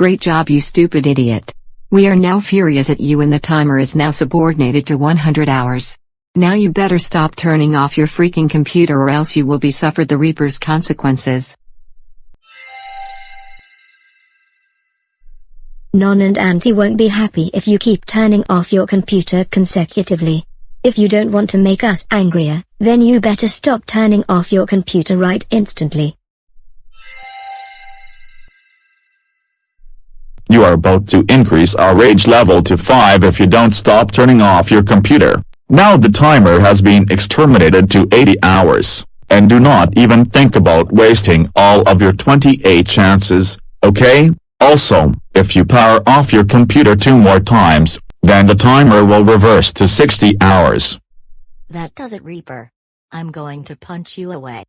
Great job you stupid idiot. We are now furious at you and the timer is now subordinated to 100 hours. Now you better stop turning off your freaking computer or else you will be suffered the Reaper's consequences. Non and Auntie won't be happy if you keep turning off your computer consecutively. If you don't want to make us angrier, then you better stop turning off your computer right instantly. You are about to increase our rage level to 5 if you don't stop turning off your computer. Now the timer has been exterminated to 80 hours, and do not even think about wasting all of your 28 chances, okay? Also, if you power off your computer two more times, then the timer will reverse to 60 hours. That does it Reaper. I'm going to punch you away.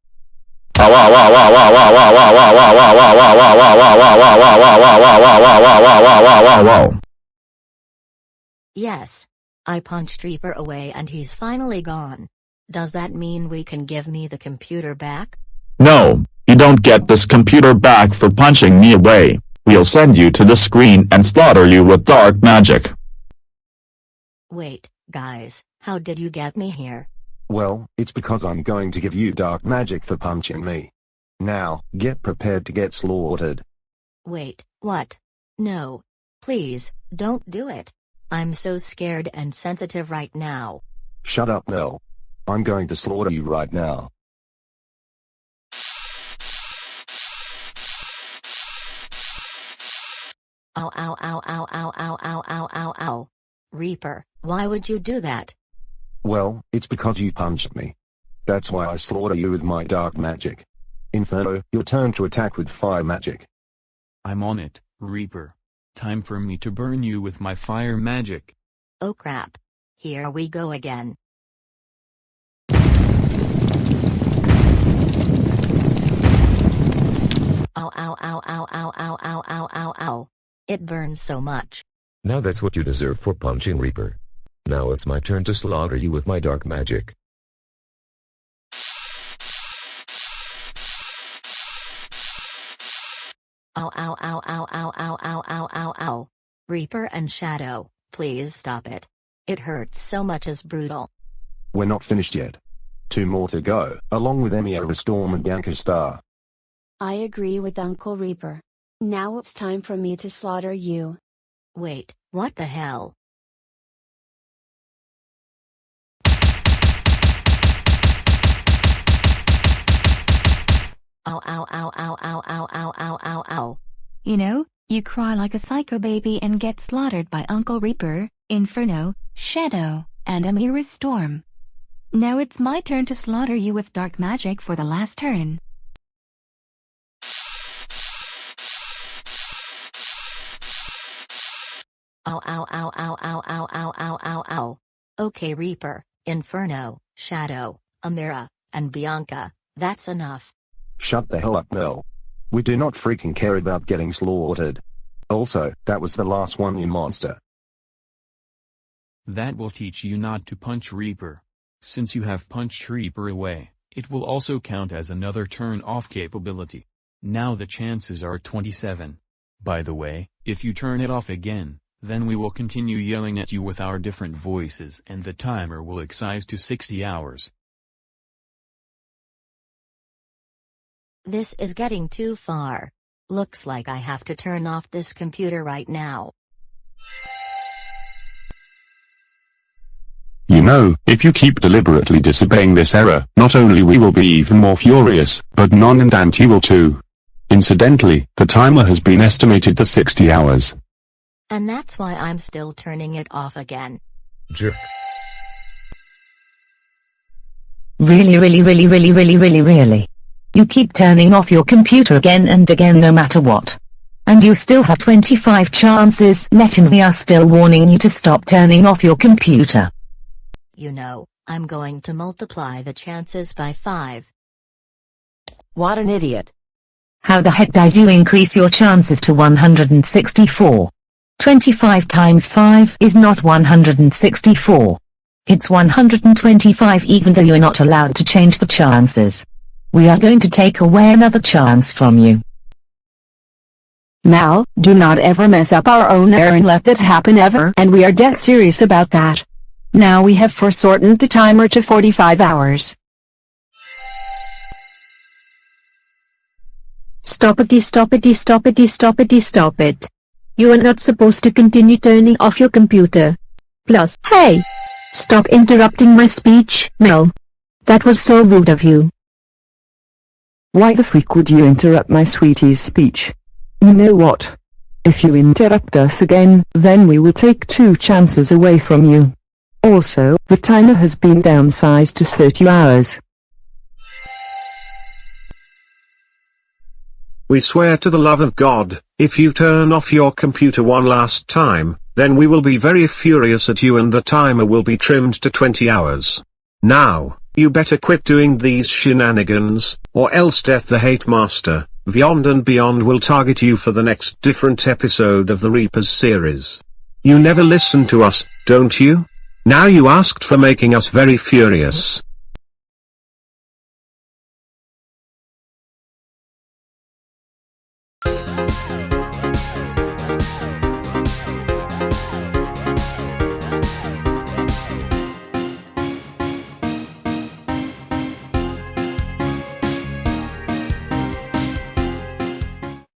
Yes. I punched Reaper away and he's finally gone. Does that mean we can give me the computer back? No, you don't get this computer back for punching me away. We'll send you to the screen and slaughter you with dark magic. Wait, guys, how did you get me here? Well, it's because I'm going to give you dark magic for punching me. Now, get prepared to get slaughtered. Wait, what? No. Please, don't do it. I'm so scared and sensitive right now. Shut up, Mel. I'm going to slaughter you right now. Ow ow ow ow ow ow ow ow ow ow. Reaper, why would you do that? Well, it's because you punched me. That's why I slaughter you with my dark magic. Inferno, your turn to attack with fire magic. I'm on it, Reaper. Time for me to burn you with my fire magic. Oh crap. Here we go again. Ow ow ow ow ow ow ow ow ow ow. It burns so much. Now that's what you deserve for punching Reaper. Now it's my turn to slaughter you with my dark magic. Ow ow ow ow ow ow ow ow ow ow. Reaper and Shadow, please stop it. It hurts so much as brutal. We're not finished yet. Two more to go, along with Emiya Storm and Bianca Star. I agree with Uncle Reaper. Now it's time for me to slaughter you. Wait, what the hell? Ow ow ow ow ow ow ow ow ow ow. You know, you cry like a psycho baby and get slaughtered by Uncle Reaper, Inferno, Shadow, and Emiya Storm. Now it's my turn to slaughter you with dark magic for the last turn. Ow ow ow ow ow ow ow ow ow ow. Okay Reaper, Inferno, Shadow, Amira, and Bianca, that's enough. Shut the hell up, Mel. We do not freaking care about getting slaughtered. Also, that was the last one, you monster. That will teach you not to punch Reaper. Since you have punched Reaper away, it will also count as another turn-off capability. Now the chances are 27. By the way, if you turn it off again, then we will continue yelling at you with our different voices and the timer will excise to 60 hours. This is getting too far. Looks like I have to turn off this computer right now. You know, if you keep deliberately disobeying this error, not only we will be even more furious, but Non and Auntie will too. Incidentally, the timer has been estimated to 60 hours. And that's why I'm still turning it off again. Jerk. Really really really really really really really. You keep turning off your computer again and again no matter what. And you still have 25 chances left and we are still warning you to stop turning off your computer. You know, I'm going to multiply the chances by 5. What an idiot. How the heck did you increase your chances to 164? 25 times 5 is not 164. It's 125 even though you're not allowed to change the chances. We are going to take away another chance from you. Mal, do not ever mess up our own air and let that happen ever. And we are dead serious about that. Now we have foreshortened the timer to 45 hours. Stop it, stop it, stop it, stop it, stop it. You are not supposed to continue turning off your computer. Plus, hey! Stop interrupting my speech, Mel. That was so rude of you. Why the freak would you interrupt my sweetie's speech? You know what? If you interrupt us again, then we will take two chances away from you. Also, the timer has been downsized to 30 hours. We swear to the love of God, if you turn off your computer one last time, then we will be very furious at you and the timer will be trimmed to 20 hours. Now, you better quit doing these shenanigans, or else Death the Hate Master, Beyond and Beyond will target you for the next different episode of the Reapers series. You never listen to us, don't you? Now you asked for making us very furious.